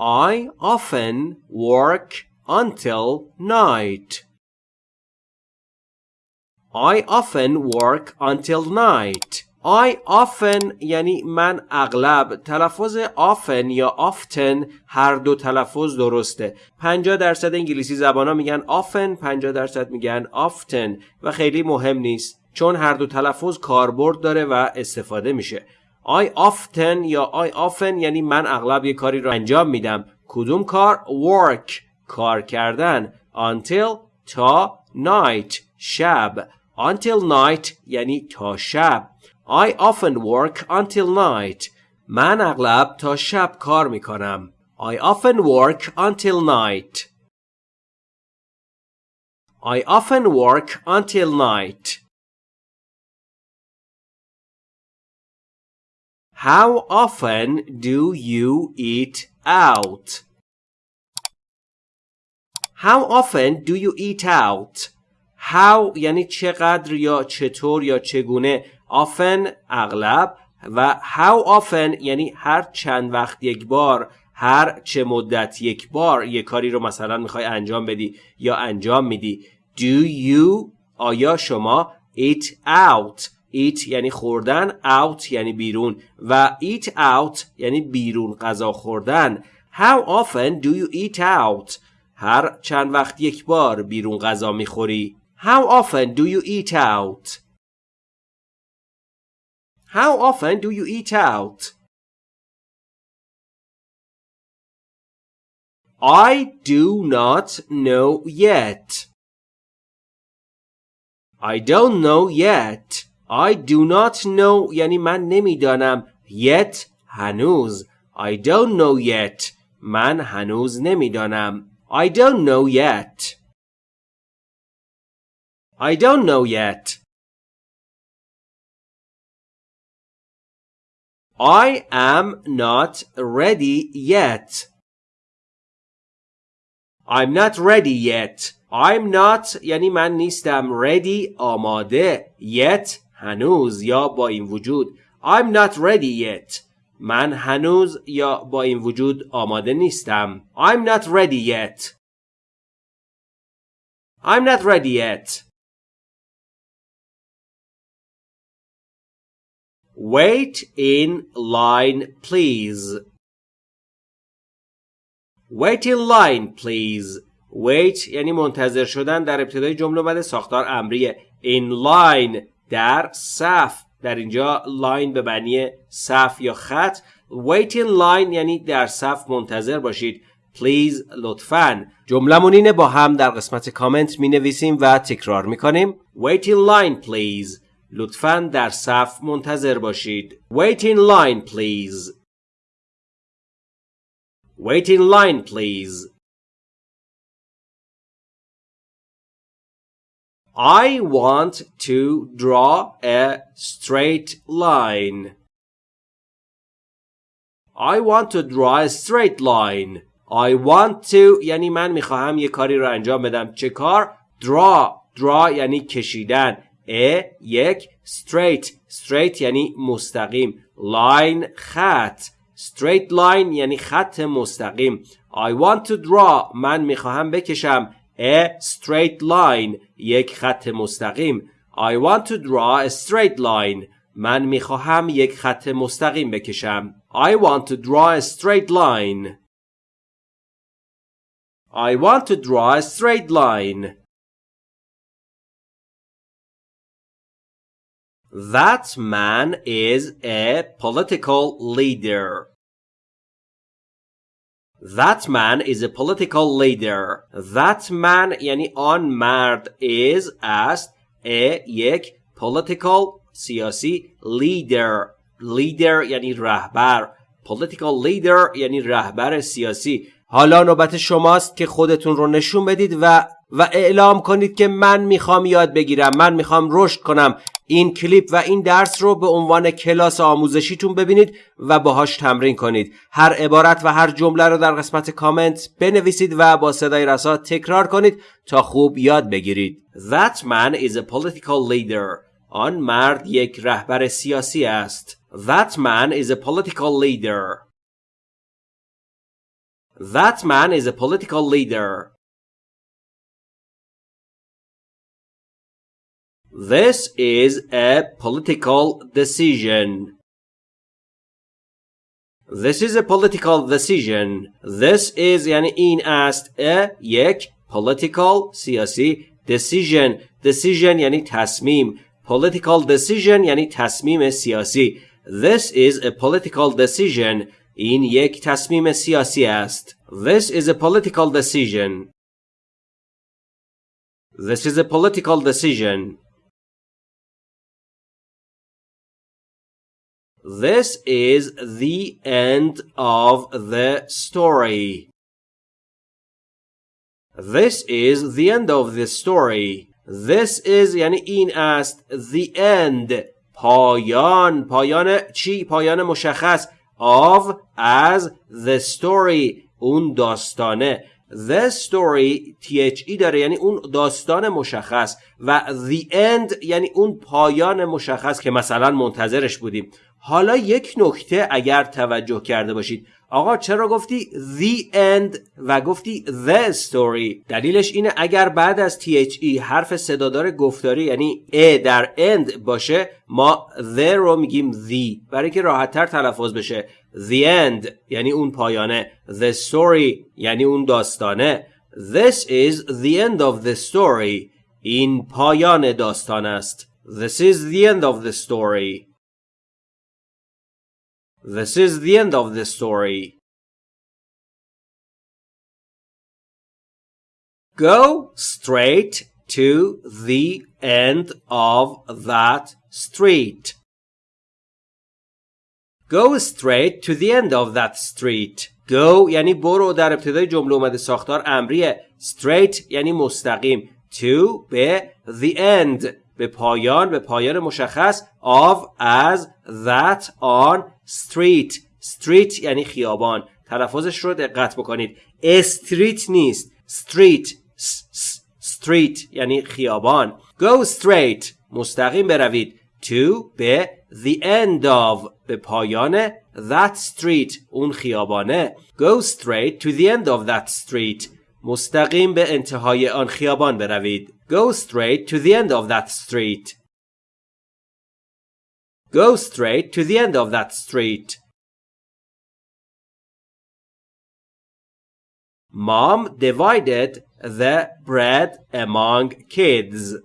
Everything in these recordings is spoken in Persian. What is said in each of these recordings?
I often work until night. I often work until night. I often یعنی من اغلب تلفظ often یا often هر دو تلفظ درسته 50 درصد انگلیسی زبان ها میگن often 50 درصد میگن often و خیلی مهم نیست چون هر دو تلفظ کاربرد داره و استفاده میشه I often یا I often یعنی من اغلب یه کاری رو انجام میدم کدوم کار work کار کردن until تا night شب until night یعنی تا شب I often work until night. من اغلب تا شب کار می کنم. I often work until night. I often work until night. How often do you eat out? How often do you eat out? How یعنی چقدر یا چطور یا چگونه often اغلب و how often یعنی هر چند وقت یک بار هر چه مدت یک بار یک کاری رو مثلا می‌خوای انجام بدی یا انجام میدی do you آیا شما eat out eat یعنی خوردن out یعنی بیرون و eat out یعنی بیرون غذا خوردن how often do you eat out هر چند وقت یک بار بیرون غذا می‌خوری how often do you eat out How often do you eat out? I do not know yet. I don't know yet. I do not know یعنی من نمیدانم yet هنوز I don't know yet من هنوز نمیدانم I don't know yet I don't know yet I am not ready yet. I'm not ready yet. I'm not یعنی من نیستم ready آماده yet هنوز یا با این وجود I'm not ready yet من هنوز یا با این وجود آماده نیستم I'm not ready yet I'm not ready yet Wait in line, please. Wait in line, please. Wait یعنی منتظر شدن در ابتدای جمله بعد ساختار امریه. In line در صف. در اینجا line به معنی صف یا خط. Wait in line یعنی در صف منتظر باشید. Please لطفاً. جملمون اینه با هم در قسمت کامنت می نویسیم و تکرار می کنیم. Wait in line, please. لطفا در صف منتظر باشید. Wait in line please. Wait in line please. I want to draw a straight line. I want to draw a straight line. I want to یعنی من می‌خواهم یه کاری رو انجام بدم. چه کار؟ Draw. Draw یعنی کشیدن. ا یک straight straight یعنی مستقیم line خط straight line یعنی خط مستقیم I want to draw من می‌خواهم بکشم a straight line یک خط مستقیم I want to draw a straight line من میخواهم یک خط مستقیم بکشم I want to draw a straight line I want to draw a straight line That man is a political leader. That man is a political leader. That man یعنی آن مرد is است a یک political سیاسی leader. Leader یعنی رهبر political leader یعنی رهبر سیاسی حالا نوبت شماست که خودتون رو نشون بدید و و اعلام کنید که من می‌خوام یاد بگیرم من می‌خوام رشد کنم. این کلیپ و این درس رو به عنوان کلاس آموزشیتون ببینید و باهاش تمرین کنید. هر عبارت و هر جمله رو در قسمت کامنت بنویسید و با صدای رسا تکرار کنید تا خوب یاد بگیرید. That man is a political leader. آن مرد یک رهبر سیاسی است. That man is a political leader. That man is a political leader. This is a political decision. This is a political decision. This is یعنی این است a یک political سیاسی decision decision یعنی تصمیم political decision یعنی تصمیم سیاسی This is a political decision این یک تصمیم سیاسی است This is a political decision This is a political decision This is the end of the story. This is the end of the story. This is یعنی این است the end پایان پایان چی؟ پایان مشخص of as the story اون داستانه The story THE داره یعنی اون داستان مشخص و the end یعنی اون پایان مشخص که مثلا منتظرش بودیم حالا یک نکته اگر توجه کرده باشید. آقا چرا گفتی the end و گفتی the story دلیلش اینه اگر بعد از THE حرف صدادار گفتاری یعنی ا در end باشه ما the رو میگیم the. برای که راحتتر تلفظ بشه. the end یعنی اون پایانه. the story یعنی اون داستانه. this is the end of the story. این پایان داستان است. this is the end of the story. This is the end of the story. Go straight to the end of that street. Go straight to the end of that street. Go یعنی برو در ابتدای جمله اومده ساختار امریه. Straight یعنی مستقیم. To به the end به پایان به پایان مشخص of as that on street street یعنی خیابان تلفظش رو دقت بکنید استریت نیست street street یعنی خیابان go straight مستقیم بروید to به the end of به پایان that street اون خیابانه go straight to the end of that street مستقیم به انتهای آن خیابان بروید Go straight to the end of that street. Go straight to the end of that street. Mom divided the bread among kids.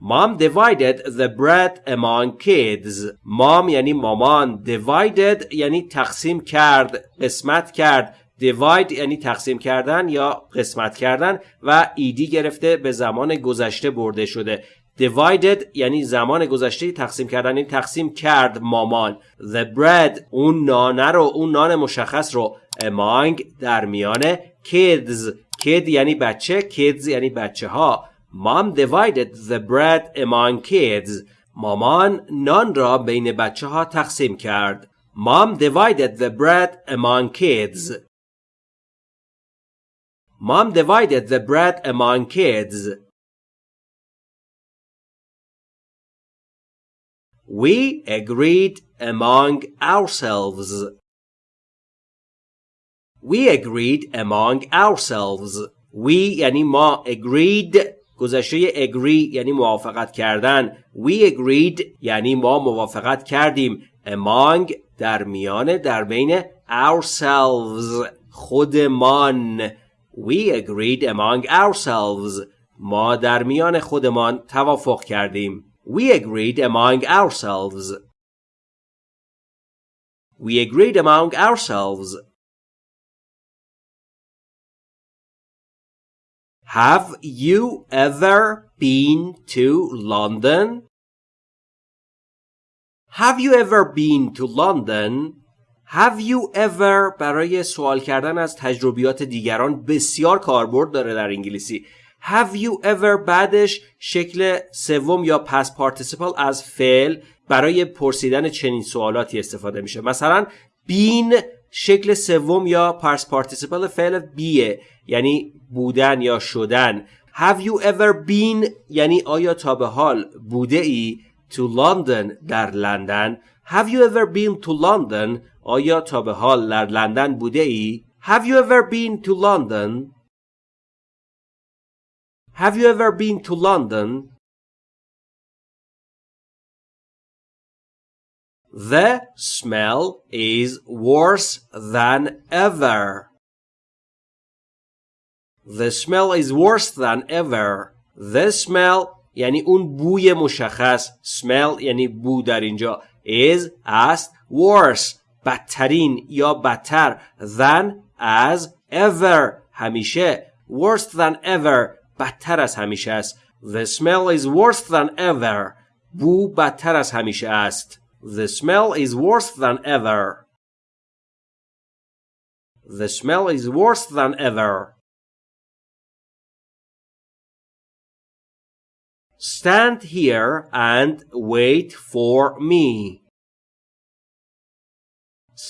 Mom divided the bread among kids. Mom یعنی مامان. Divided یعنی تقسیم کرد. قسمت کرد. Divide یعنی تقسیم کردن یا قسمت کردن و ایدی گرفته به زمان گذشته برده شده. Divided یعنی زمان گذشته تقسیم کردن این تقسیم کرد مامان. The bread اون نانه رو اون نان مشخص رو among در میان kids. Kid یعنی بچه kids یعنی بچه ها mom divided the bread among kids. مامان نان را بین بچه ها تقسیم کرد. Mom divided the bread among kids. Mom divided the bread among kids. We agreed among ourselves. We agreed among ourselves. We یعنی ما agreed گذشته agree یعنی موافقت کردن. We agreed یعنی ما موافقت کردیم. Among در میان در بین ourselves خودمان We agreed among ourselves. ما در میان خودمان توافق کردیم. We agreed among ourselves. We agreed among ourselves. Have you ever been to London? Have you ever been to London? Have you ever برای سوال کردن از تجربیات دیگران بسیار کاربرد داره در انگلیسی. Have you ever بعدش شکل سوم یا past participle از فعل برای پرسیدن چنین سوالاتی استفاده میشه؟ مثلا بین شکل سوم یا past participle فعل be یعنی بودن یا شدن. Have you ever been یعنی آیا تا به حال بوده ای to London در لندن؟ Have you ever been to London آیا تا به حال در لندن بوده ای Have you ever been to London Have you ever been to London The smell is worse than ever. The smell is worse than ever. The smell یعنی اون بوی مشخص smell یعنی بو در اینجا is است worse بدترین یا بدتر than as ever همیشه worse than ever بدتر از همیشه است The smell is worse than ever بو بدتر از همیشه است The smell is worse than ever. The smell is worse than ever. Stand here and wait for me.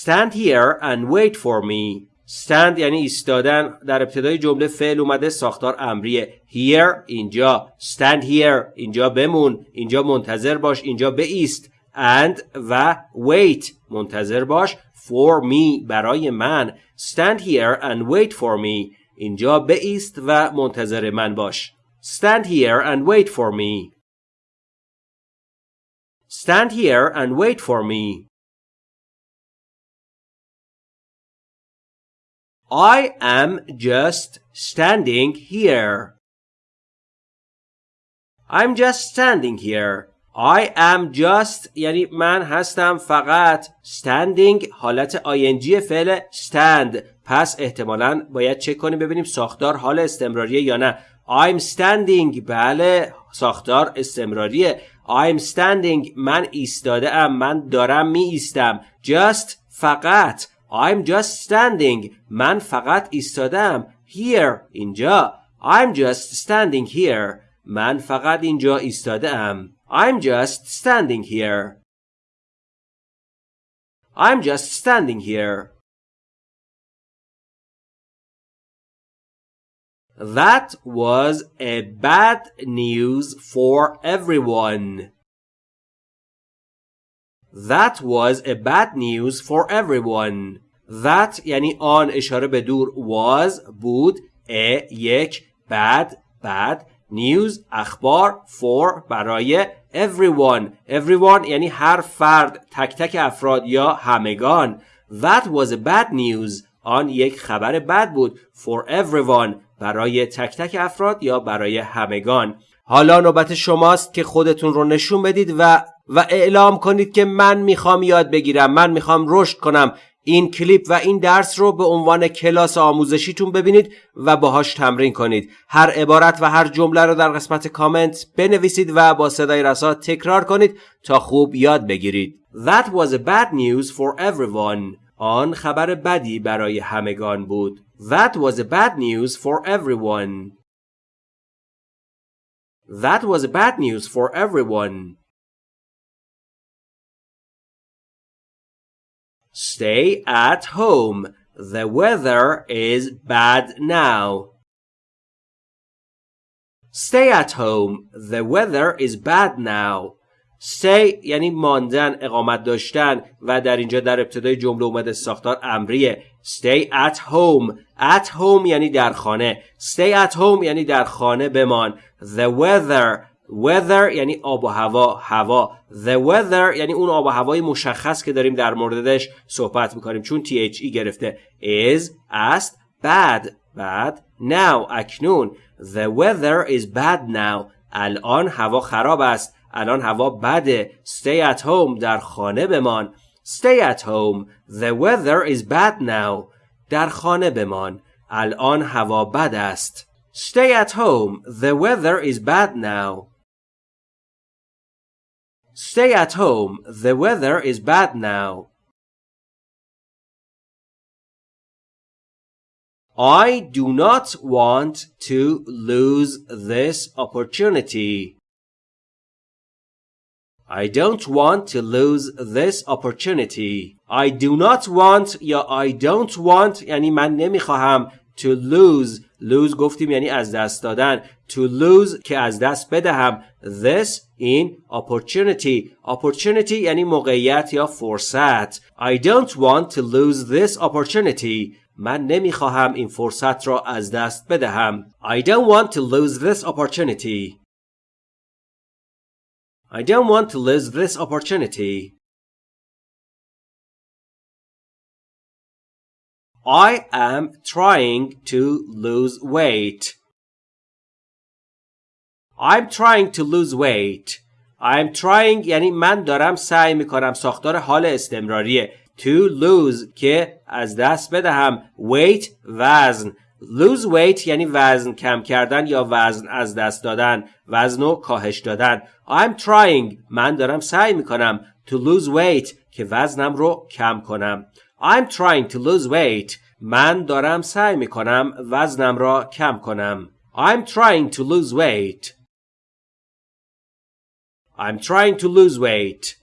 Stand here and wait for me. stand یعنی ایستادن. در ابتدای جمله فعل اومده ساختار امریه. Here اینجا. Stand here اینجا بمون. اینجا منتظر باش اینجا بایست and و wait منتظر باش. For me برای من. Stand here and wait for me. اینجا بایست و منتظر من باش. Stand here and wait for me. Stand here and wait for me. I am just standing here. I'm just standing here. I am just یعنی من هستم فقط standing حالت ing فعل stand. پس احتمالا باید چک کنیم ببینیم ساختار حال استمراریه یا نه. I'm standing بله ساختار استمراریه. I'm standing من ایستاده ام من دارم می ایستم just فقط. I'm just standing من فقط ایستاده ام here اینجا I'm just standing here من فقط اینجا ایستاده ام I'm just standing here. I'm just standing here. That was a bad news for everyone. That was a bad news for everyone. That یعنی آن اشاره به دور was بود a یک bad bad news اخبار for برای everyone. Everyone یعنی هر فرد تک تک افراد یا همگان. That was a bad news. آن یک خبر بد بود. For everyone. برای تک تک افراد یا برای همگان. حالا نوبت شماست که خودتون رو نشون بدید و و اعلام کنید که من می‌خوام یاد بگیرم. من می‌خوام رشد کنم. این کلیپ و این درس رو به عنوان کلاس آموزشیتون ببینید و باهاش تمرین کنید. هر عبارت و هر جمله رو در قسمت کامنت بنویسید و با صدای رسا تکرار کنید تا خوب یاد بگیرید. That was a bad news for everyone. آن خبر بدی برای همگان بود. That was a bad news for everyone. That was a bad news for everyone. Stay at home. The weather is bad now. Stay at home. The weather is bad now. Stay یعنی ماندن اقامت داشتن و در اینجا در ابتدای جمله اومده ساختار امریه Stay at home At home یعنی در خانه Stay at home یعنی در خانه بمان The weather weather یعنی آب و هوا هوا. The weather یعنی اون آب و هوای مشخص که داریم در موردش صحبت می‌کنیم. چون THE گرفته. Is است bad bad. Now اکنون. The weather is bad now. الان هوا خراب است. الان هوا بده. Stay at home در خانه بمان. Stay at home. The weather is bad now. در خانه بمان. الان هوا بد است. Stay at home. The weather is bad now. Stay at home. The weather is bad now. I do not want to lose this opportunity. I don't want to lose this opportunity. I do not want یا I don't want یعنی من نمیخواهم to lose lose گفتیم یعنی از دست دادن to lose که از دست بدهم this in opportunity opportunity یعنی موقعیت یا فرصت I don't want to lose this opportunity من نمیخواهم این فرصت را از دست بدهم I don't want to lose this opportunity I don't want to lose this opportunity I am trying to lose weight. I'm trying to lose weight. I'm trying یعنی من دارم سعی می‌کنم ساختار حال استمراریه. To lose که از دست بدهم. Weight وزن. Lose weight یعنی وزن کم کردن یا وزن از دست دادن. وزن و کاهش دادن. I'm trying من دارم سعی می‌کنم. To lose weight که وزنم رو کم کنم. I'm trying to lose weight. من دارم سعی می کنم وزنم را کم کنم. I'm trying to lose weight. I'm trying to lose weight.